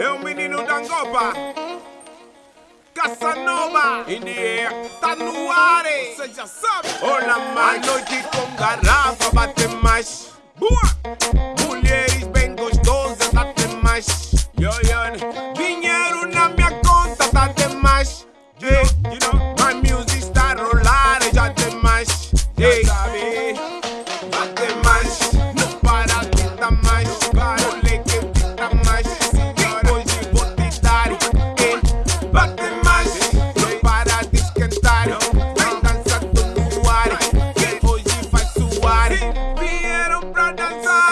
É o menino da Angoba. Casanova. In the air, tá no ar Você já sabe. Olá, mais noite com garrafa Bate mais. Boa. Mulheres bem gostosas Tá demais Yo, yo Dinheiro na minha conta Tá demais Yeah, you know My music está rolando, rolar Já demais Yeah, sabe Piero Bradazzaro